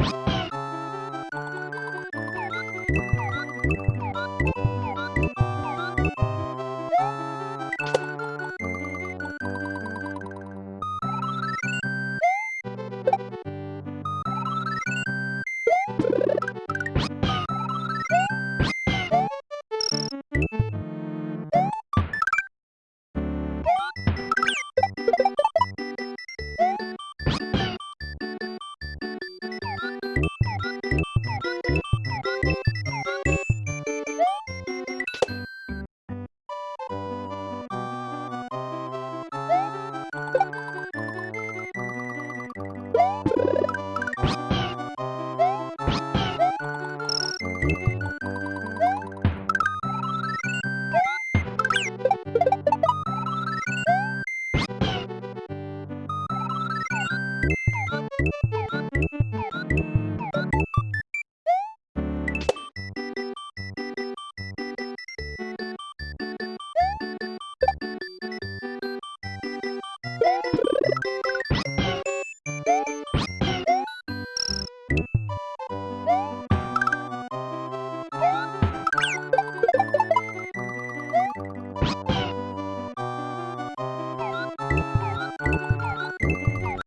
you